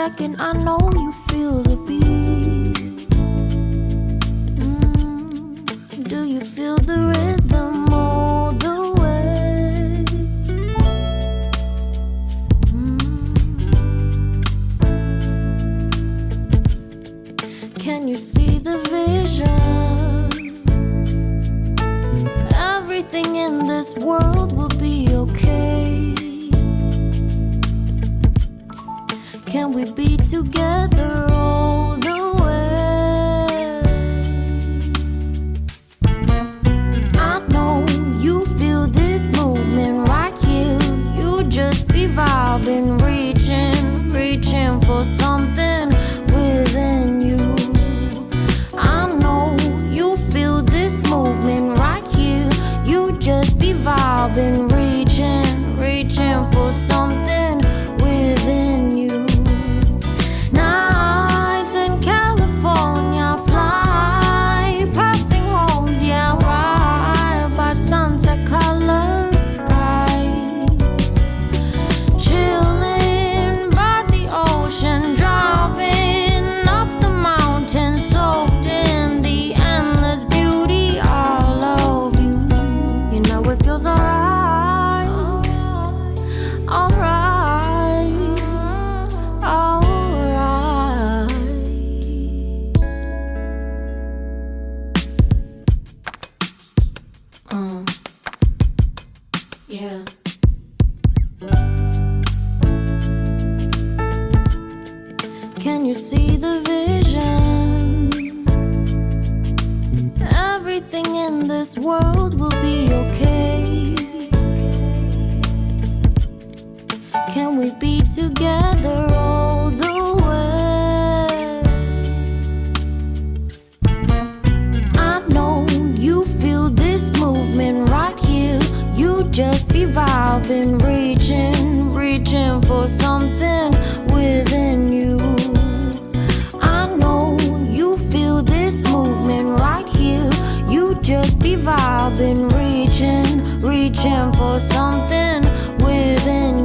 second I know you feel the beat. Can we be together? this world will be okay Can we be together? I've been reaching, reaching for something within